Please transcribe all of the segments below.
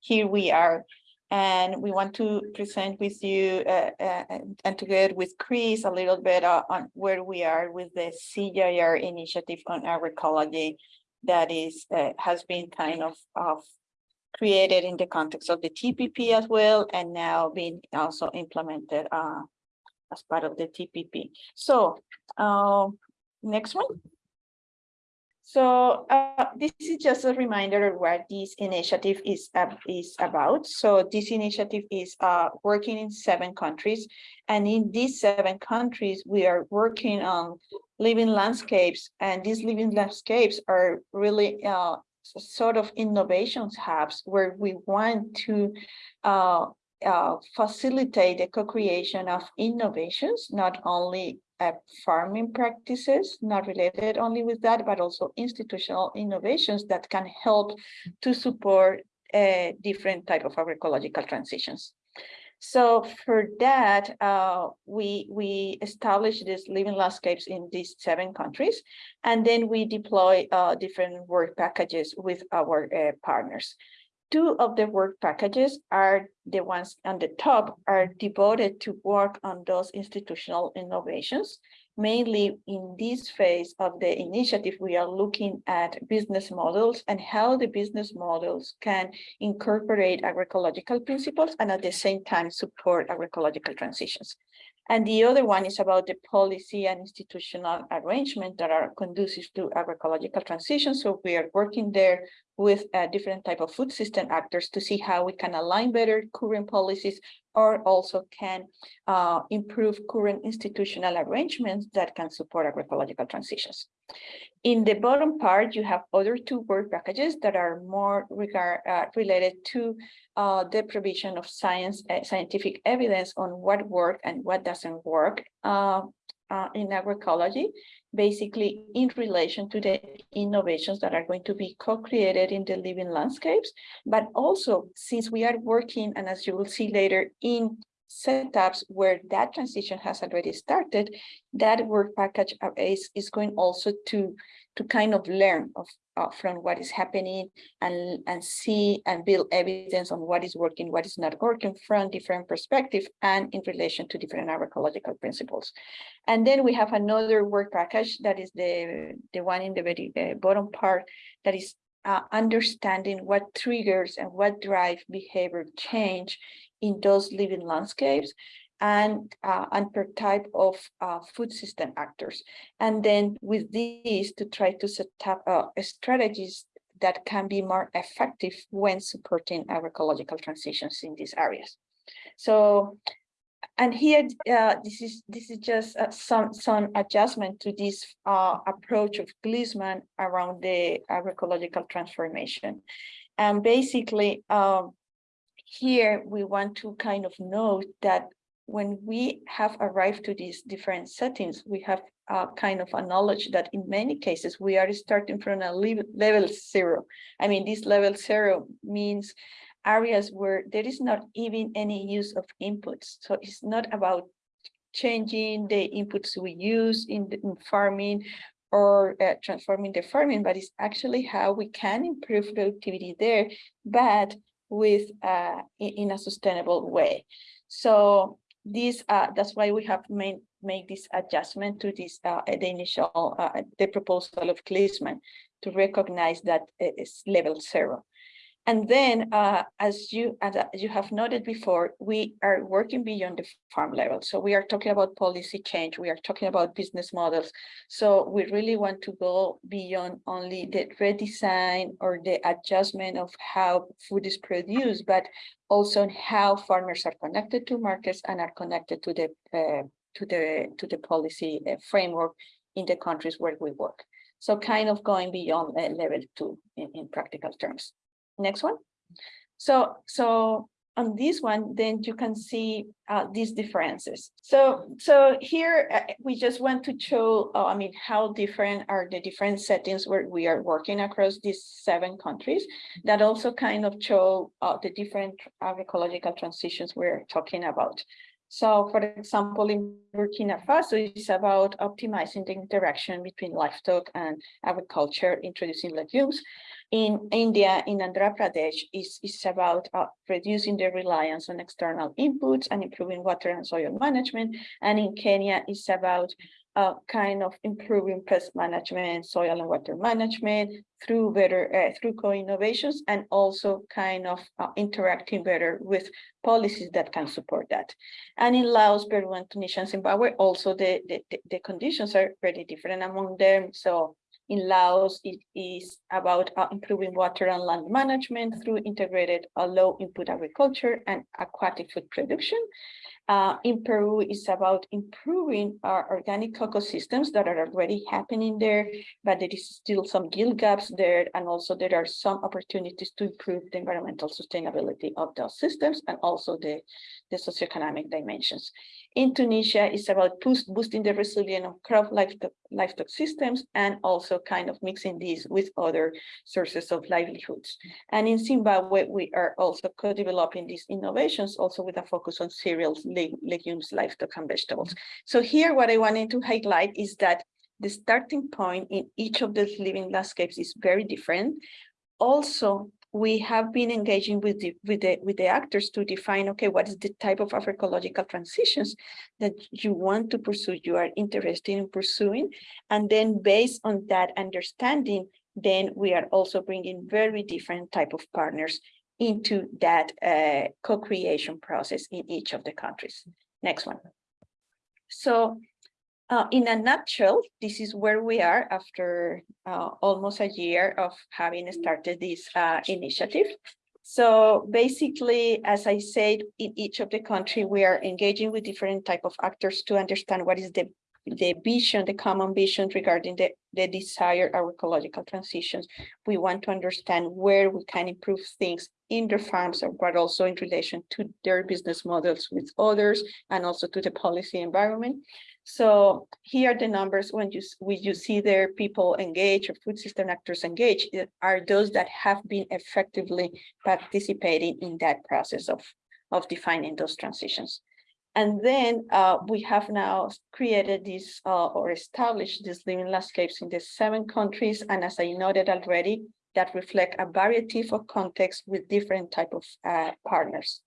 here we are. And we want to present with you uh, uh, and together with Chris a little bit uh, on where we are with the CGIAR initiative on agroecology that is uh, has been kind of, of created in the context of the TPP as well, and now being also implemented uh, as part of the TPP. So uh, next one. So uh, this is just a reminder of what this initiative is, uh, is about. So this initiative is uh, working in seven countries. And in these seven countries, we are working on living landscapes. And these living landscapes are really uh, sort of innovations hubs where we want to uh, facilitate the co-creation of innovations, not only uh, farming practices, not related only with that, but also institutional innovations that can help to support uh, different type of agroecological transitions. So for that, uh, we, we established these living landscapes in these seven countries, and then we deploy uh, different work packages with our uh, partners. Two of the work packages are the ones on the top are devoted to work on those institutional innovations. Mainly in this phase of the initiative, we are looking at business models and how the business models can incorporate agroecological principles and at the same time support agroecological transitions. And the other one is about the policy and institutional arrangement that are conducive to agroecological transition. So we are working there with a different type of food system actors to see how we can align better current policies or also can uh, improve current institutional arrangements that can support agroecological transitions. In the bottom part, you have other two work packages that are more regard, uh, related to uh, the provision of science, uh, scientific evidence on what works and what doesn't work uh, in agroecology basically in relation to the innovations that are going to be co-created in the living landscapes, but also since we are working, and as you will see later, in setups where that transition has already started, that work package is, is going also to, to kind of learn of, uh, from what is happening and, and see and build evidence on what is working, what is not working from different perspective and in relation to different agroecological principles. And then we have another work package that is the, the one in the very uh, bottom part that is uh, understanding what triggers and what drive behavior change in those living landscapes and uh, and per type of uh, food system actors. And then with these to try to set up uh, strategies that can be more effective when supporting agroecological transitions in these areas. So, and here uh, this is this is just uh, some some adjustment to this uh, approach of Gliessman around the agroecological transformation. And basically, um, here we want to kind of note that when we have arrived to these different settings, we have uh, kind of a knowledge that in many cases we are starting from a level zero. I mean, this level zero means areas where there is not even any use of inputs. So it's not about changing the inputs we use in, the, in farming or uh, transforming the farming, but it's actually how we can improve productivity there, but with uh, in, a sustainable way. So this uh, that's why we have made make this adjustment to this uh, the initial uh, the proposal of Gliessman to recognize that it's level zero. And then, uh, as you as you have noted before, we are working beyond the farm level. So we are talking about policy change. We are talking about business models. So we really want to go beyond only the redesign or the adjustment of how food is produced, but also how farmers are connected to markets and are connected to the uh, to the to the policy uh, framework in the countries where we work. So kind of going beyond uh, level two in, in practical terms. Next one. So, so on this one, then you can see uh, these differences. So, so here uh, we just want to show, uh, I mean, how different are the different settings where we are working across these seven countries that also kind of show uh, the different agroecological transitions we're talking about. So for example, in Burkina Faso, it's about optimizing the interaction between livestock and agriculture, introducing legumes. In India, in Andhra Pradesh, is is about uh, reducing the reliance on external inputs and improving water and soil management. And in Kenya, it's about uh, kind of improving pest management, soil and water management through better uh, through co-innovations and also kind of uh, interacting better with policies that can support that. And in Laos, Peru, and Tunisia, and Zimbabwe, also the, the, the conditions are very different among them. So in Laos, it is about uh, improving water and land management through integrated uh, low input agriculture and aquatic food production. Uh, in Peru is about improving our organic ecosystems that are already happening there, but there is still some gill gaps there. And also there are some opportunities to improve the environmental sustainability of those systems and also the, the socioeconomic dimensions. In Tunisia, it's about boost, boosting the resilience of crop livestock, livestock systems and also kind of mixing these with other sources of livelihoods. And in Zimbabwe, we are also co-developing these innovations also with a focus on cereals, leg legumes, livestock, and vegetables. So here, what I wanted to highlight is that the starting point in each of these living landscapes is very different. Also, we have been engaging with the with the with the actors to define okay what is the type of agroecological transitions that you want to pursue you are interested in pursuing. And then based on that understanding then we are also bringing very different type of partners into that uh, co-creation process in each of the countries. Next one. So uh, in a nutshell, this is where we are after uh, almost a year of having started this uh, initiative. So basically, as I said, in each of the country, we are engaging with different type of actors to understand what is the the vision, the common vision regarding the, the desired agroecological transitions. We want to understand where we can improve things in their farms, but also in relation to their business models with others, and also to the policy environment. So here are the numbers when you, when you see there people engaged or food system actors engaged are those that have been effectively participating in that process of, of defining those transitions. And then uh, we have now created this uh, or established these living landscapes in the seven countries. And as I noted already, that reflect a variety of contexts with different type of uh, partners.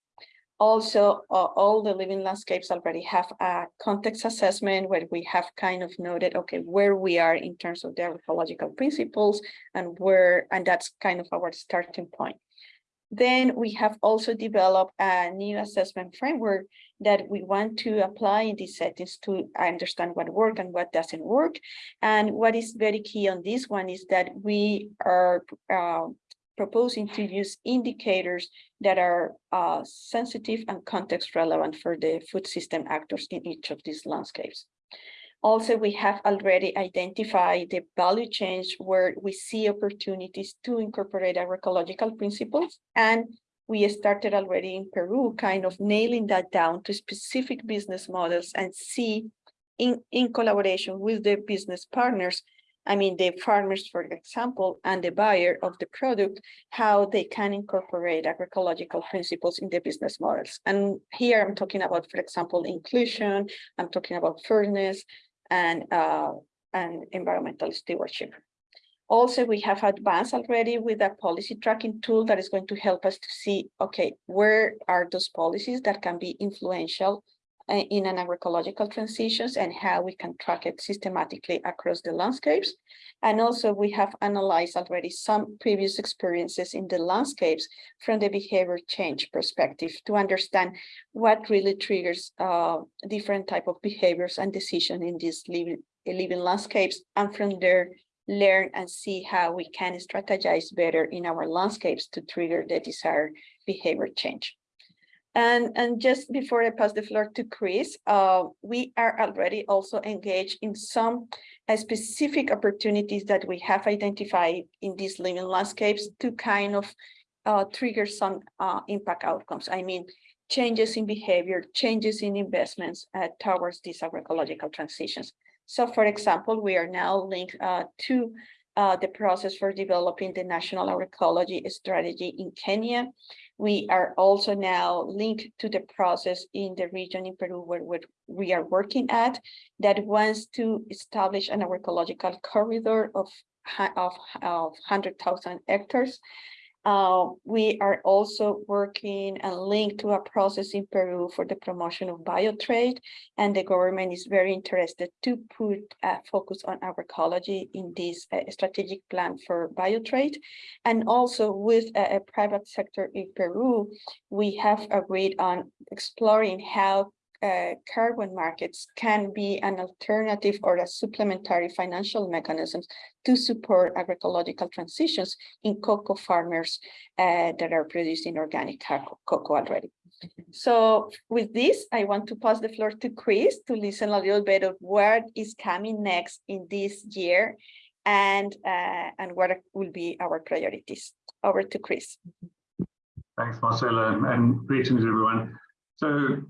Also, uh, all the living landscapes already have a context assessment where we have kind of noted, okay, where we are in terms of their ecological principles and where, and that's kind of our starting point. Then we have also developed a new assessment framework that we want to apply in these settings to understand what works and what doesn't work. And what is very key on this one is that we are uh, proposing to use indicators that are uh, sensitive and context relevant for the food system actors in each of these landscapes. Also, we have already identified the value chains where we see opportunities to incorporate agroecological principles. And we started already in Peru, kind of nailing that down to specific business models and see in, in collaboration with the business partners I mean, the farmers, for example, and the buyer of the product, how they can incorporate agroecological principles in their business models. And here I'm talking about, for example, inclusion, I'm talking about fairness and, uh, and environmental stewardship. Also, we have advanced already with a policy tracking tool that is going to help us to see, okay, where are those policies that can be influential in an agroecological transitions and how we can track it systematically across the landscapes. And also we have analyzed already some previous experiences in the landscapes from the behavior change perspective to understand what really triggers uh, different type of behaviors and decision in these living, living landscapes and from there learn and see how we can strategize better in our landscapes to trigger the desired behavior change. And, and just before I pass the floor to Chris, uh, we are already also engaged in some uh, specific opportunities that we have identified in these living landscapes to kind of uh, trigger some uh, impact outcomes. I mean, changes in behavior, changes in investments uh, towards these agroecological transitions. So for example, we are now linked uh, to uh, the process for developing the national agroecology strategy in Kenya. We are also now linked to the process in the region in Peru where, where we are working at that wants to establish an agroecological corridor of, of, of 100,000 hectares uh, we are also working and linked to a process in Peru for the promotion of biotrade, and the government is very interested to put a focus on agroecology in this uh, strategic plan for biotrade. And also with a, a private sector in Peru, we have agreed on exploring how uh, carbon markets can be an alternative or a supplementary financial mechanisms to support agroecological transitions in cocoa farmers uh, that are producing organic cocoa already. So with this, I want to pass the floor to Chris to listen a little bit of what is coming next in this year and uh, and what will be our priorities. Over to Chris. Thanks, Marcela, and greetings, everyone. So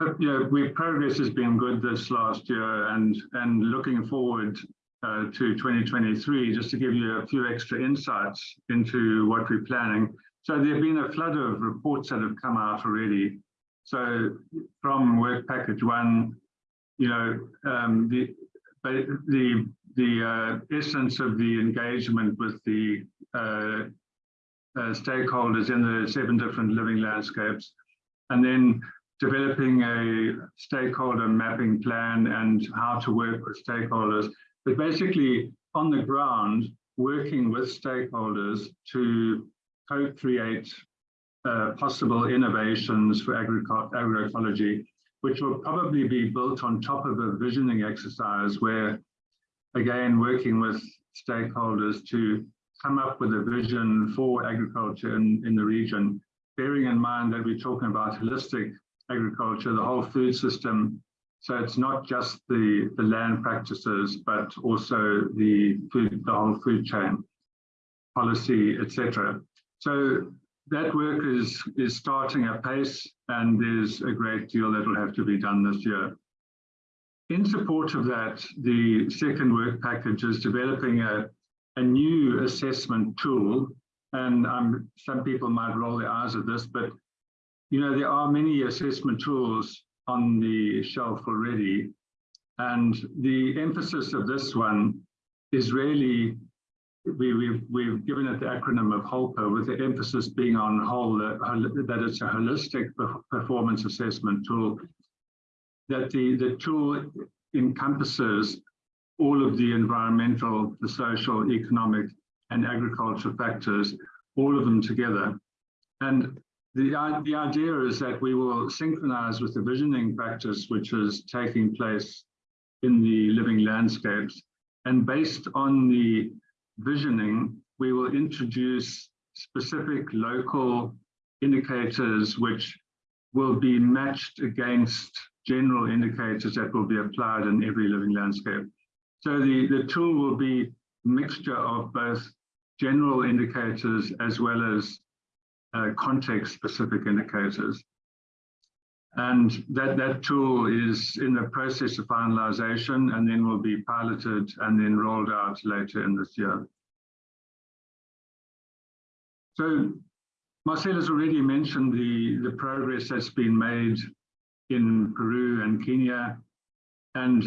know, we progress has been good this last year and, and looking forward uh, to 2023, just to give you a few extra insights into what we're planning. So there have been a flood of reports that have come out already. So from work package one, you know, um, the, the, the uh, essence of the engagement with the uh, uh, stakeholders in the seven different living landscapes. And then developing a stakeholder mapping plan and how to work with stakeholders, but basically on the ground, working with stakeholders to co-create uh, possible innovations for agroecology, which will probably be built on top of a visioning exercise where, again, working with stakeholders to come up with a vision for agriculture in, in the region, bearing in mind that we're talking about holistic agriculture, the whole food system. So it's not just the, the land practices, but also the food, the whole food chain, policy, etc. So that work is, is starting at pace and there's a great deal that will have to be done this year. In support of that, the second work package is developing a, a new assessment tool. And um, some people might roll their eyes at this, but you know, there are many assessment tools on the shelf already. And the emphasis of this one is really, we, we've, we've given it the acronym of HOLPA with the emphasis being on whole, that it's a holistic performance assessment tool, that the, the tool encompasses all of the environmental, the social, economic, and agricultural factors, all of them together. And the, the idea is that we will synchronize with the visioning practice, which is taking place in the living landscapes. And based on the visioning, we will introduce specific local indicators which will be matched against general indicators that will be applied in every living landscape. So the, the tool will be a mixture of both general indicators as well as uh, context-specific indicators. And that, that tool is in the process of finalization and then will be piloted and then rolled out later in this year. So Marcela has already mentioned the, the progress that's been made in Peru and Kenya. And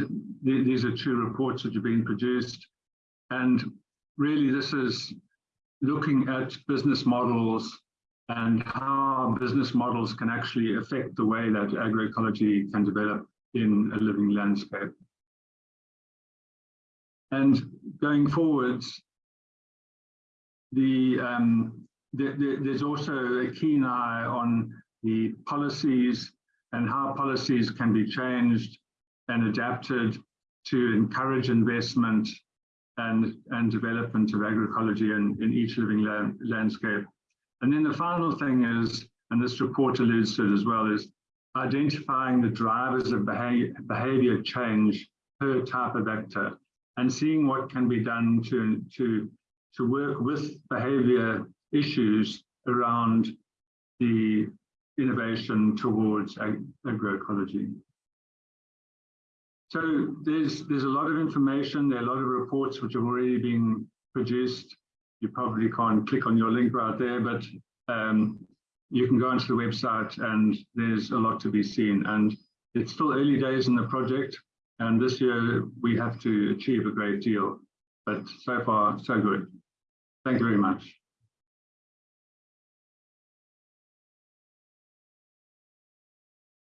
th these are two reports that have been produced. And really this is looking at business models and how business models can actually affect the way that agroecology can develop in a living landscape. And going forwards, the, um, the, the, there's also a keen eye on the policies and how policies can be changed and adapted to encourage investment and, and development of agroecology in, in each living land, landscape and then the final thing is, and this report alludes to it as well, is identifying the drivers of behavior, behavior change per type of actor and seeing what can be done to, to, to work with behavior issues around the innovation towards ag agroecology. So there's there's a lot of information, there are a lot of reports which have already been produced. You probably can't click on your link right there, but um, you can go onto the website and there's a lot to be seen. And it's still early days in the project. And this year we have to achieve a great deal, but so far, so good. Thank you very much.